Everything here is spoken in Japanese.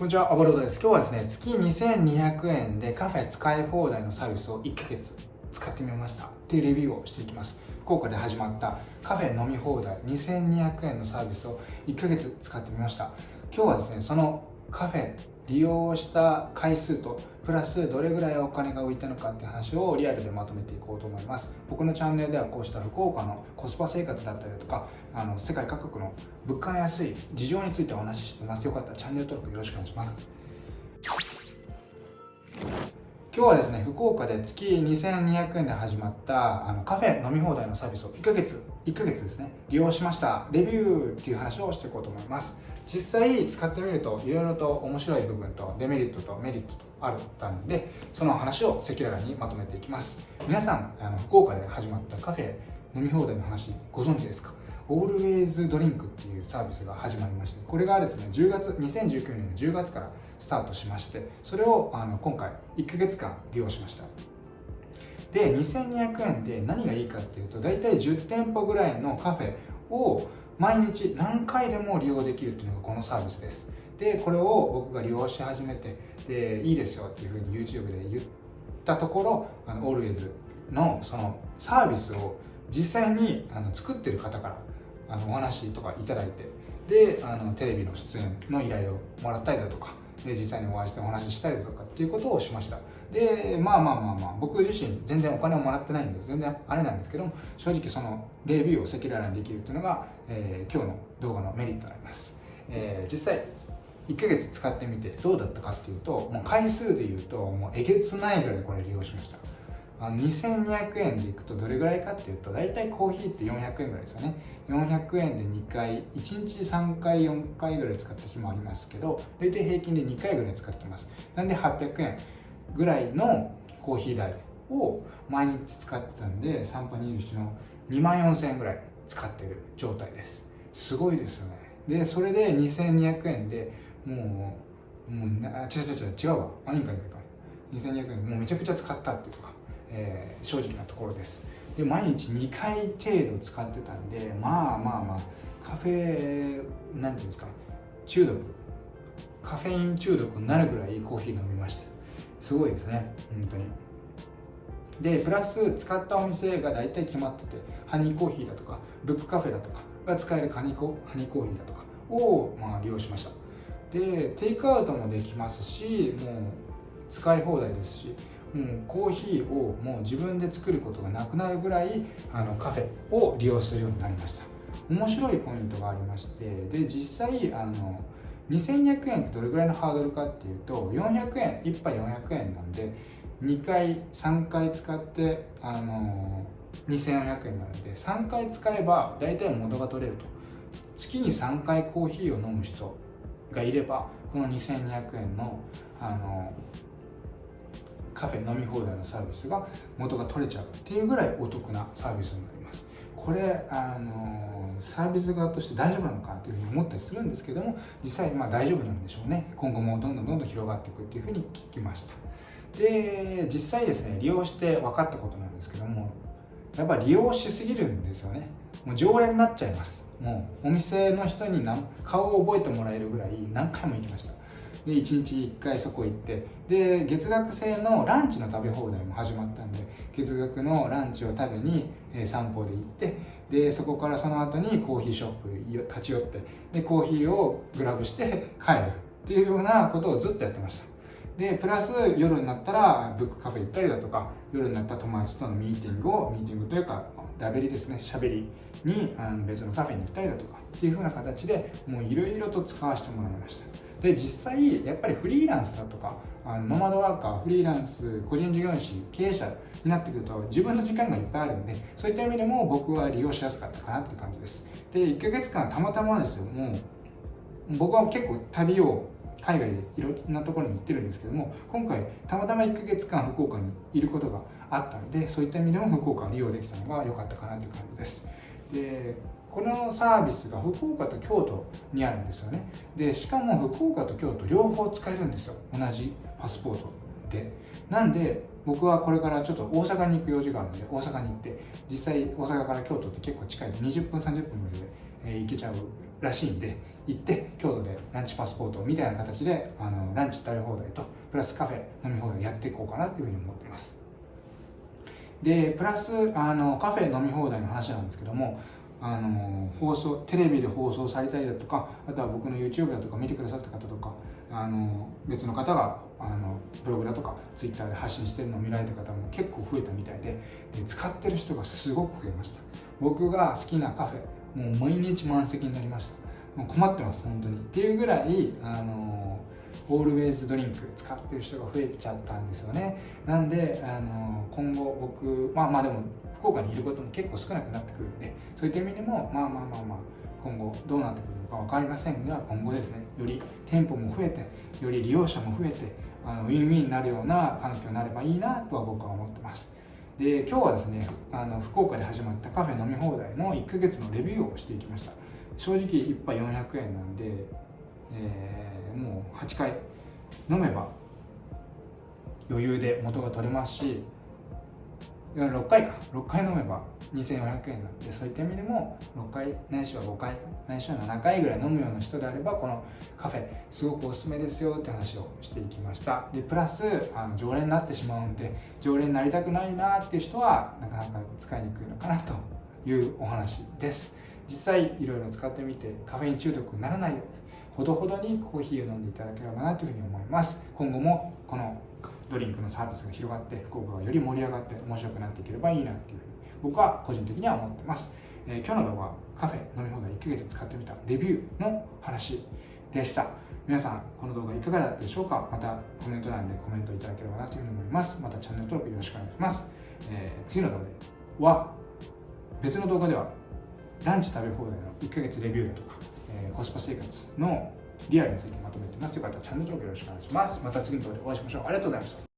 こんにちは、アボロードです。今日はですね、月2200円でカフェ使い放題のサービスを1ヶ月使ってみましたっていうレビューをしていきます。福岡で始まったカフェ飲み放題2200円のサービスを1ヶ月使ってみました。今日はですね、そのカフェ利用した回数とプラスどれぐらいお金が浮いたのかって話をリアルでまとめていこうと思います。僕のチャンネルではこうした福岡のコスパ生活だったりとかあの世界各国の物価の安い事情についてお話ししてます。よかったらチャンネル登録よろしくお願いします。今日はですね福岡で月2200円で始まったあのカフェ飲み放題のサービスを1ヶ月1ヶ月ですね利用しました。レビューっていう話をしていこうと思います。実際使ってみるといろいろと面白い部分とデメリットとメリットとあったんでその話を赤裸々にまとめていきます。皆さんあの福岡で始まったカフェ飲み放題の話ご存知ですか？オールウェイズドリンクっていうサービスが始まりましてこれがですね10月2019年の10月からスタートしましてそれをあの今回1ヶ月間利用しました。で2200円で何がいいかっていうと大体10店舗ぐらいのカフェを毎日何回でも利用できるっていうのがこのサービスです。でこれを僕が利用し始めてでいいですよっていうふうに YouTube で言ったところあの Always のそのサービスを実際にあの作ってる方からあのお話とかいただいてであのテレビの出演の依頼をもらったりだとかで実際にお会いしてお話ししたりだとかっていうことをしました。でまあまあまあまあ僕自身全然お金をもらってないんで全然あれなんですけども正直そのレビューを赤裸々にできるっていうのが、えー、今日の動画のメリットになります、えー、実際1ヶ月使ってみてどうだったかっていうともう回数で言うともうえげつないぐらいこれ利用しました。あの2200円でいくとどれぐらいかっていうと大体コーヒーって400円ぐらいですよね。400円で2回1日3回4回ぐらい使った日もありますけど大体平均で2回ぐらい使ってます。なんで800円ぐらいのコーヒー代を毎日使ってたんで3波21の2万4000円ぐらい使ってる状態です。すごいですよね。でそれで2200円でもうもうな違う違う違う違うわ。あいいかいいか2200円。もうめちゃくちゃ使ったっていうか、えー、正直なところです。で毎日2回程度使ってたんでまあまあまあカフェなんていうんですか中毒。カフェイン中毒になるぐらいコーヒー飲みました。すごいですね。本当に。でプラス使ったお店が大体決まっててハニーコーヒーだとかブックカフェだとかが使えるハニコハニーコーヒーだとかを、まあ、利用しました。でテイクアウトもできますしもう使い放題ですしもうコーヒーをもう自分で作ることがなくなるぐらいあのカフェを利用するようになりました。面白いポイントがありましてで実際あの2200円ってどれぐらいのハードルかっていうと400円1杯400円なんで2回3回使ってあの2400円なので3回使えば大体元が取れると。月に3回コーヒーを飲む人がいればこの2200円のあのカフェ飲み放題のサービスが元が取れちゃうっていうぐらいお得なサービスになります。これあのサービス側として大丈夫なのかなというふうに思ったりするんですけども実際まあ大丈夫なんでしょうね。今後もどんどんどんどん広がっていくっていうふうに聞きました。で実際ですね利用して分かったことなんですけどもやっぱ利用しすぎるんですよね。もう常連になっちゃいます。もうお店の人に顔を覚えてもらえるぐらい何回も行きました。で1日1回そこ行って。で月額制のランチの食べ放題も始まったんで月額のランチを食べに、え散歩で行って。でそこからその後にコーヒーショップ立ち寄って。でコーヒーをグラブして帰るっていうようなことをずっとやってました。でプラス夜になったらブックカフェ行ったりだとか夜になったら友達とのミーティングをミーティングというかダベリですねしゃべりにあの別のカフェに行ったりだとかっていう風な形でもういろいろと使わせてもらいました。で実際やっぱりフリーランスだとかあのノマドワーカーフリーランス個人事業主経営者になってくると自分の時間がいっぱいあるんでそういった意味でも僕は利用しやすかったかなって感じです。で1ヶ月間たまたまですよ。もう僕は結構旅を海外でいろんなところに行ってるんですけども今回たまたま1ヶ月間福岡にいることがあったんでそういった意味でも福岡を利用できたのが良かったかなという感じです。でこのサービスが福岡と京都にあるんですよね。でしかも福岡と京都両方使えるんですよ。同じパスポートで。なんで僕はこれからちょっと大阪に行く用事があるので大阪に行って実際大阪から京都って結構近い20分30分までで行けちゃうらしいんで行って京都でランチパスポートみたいな形であのランチ食べ放題とプラスカフェ飲み放題やっていこうかなというふうに思ってます。でプラスあのカフェ飲み放題の話なんですけどもあの放送テレビで放送されたりだとかあとは僕の YouTube だとか見てくださった方とかあの別の方があのブログだとか Twitter で発信してるのを見られた方も結構増えたみたいでで使ってる人がすごく増えました。僕が好きなカフェもう毎日満席になりました。困ってます本当に。っていうぐらいあのオールウェイズドリンク使ってる人が増えちゃったんですよね。なんであの今後僕まあまあでも福岡にいることも結構少なくなってくるんでそういった意味でもまあまあまあまあ今後どうなってくるのか分かりませんが今後ですねより店舗も増えてより利用者も増えてあのウィンウィンになるような環境になればいいなとは僕は思ってます。で今日はですねあの福岡で始まったカフェ飲み放題の1ヶ月のレビューをしていきました。正直1杯400円なんで、えー、もう8回飲めば余裕で元が取れますし6回か。6回飲めば2400円なんでそういった意味でも6回ないしは5回ないしは7回ぐらい飲むような人であればこのカフェすごくおすすめですよって話をしていきました。でプラスあの常連になってしまうんで常連になりたくないなっていう人はなかなか使いにくいのかなというお話です。実際いろいろ使ってみてカフェイン中毒にならないようにほどほどにコーヒーを飲んでいただければなというふうに思います。今後もこのドリンクのサービスが広がって福岡がより盛り上がって面白くなっていければいいなっていうふうに僕は個人的には思ってます、えー、今日の動画はカフェ飲み放題1ヶ月使ってみたレビューの話でした。皆さんこの動画いかがだったでしょうか？またコメント欄でコメントいただければなというふうに思います。またチャンネル登録よろしくお願いします、えー、次の動画は別の動画ではランチ食べ放題の1ヶ月レビューだとか、えー、コスパ生活のリアルについてまとめてます。よかったらチャンネル登録よろしくお願いします。また次の動画でお会いしましょう。ありがとうございました。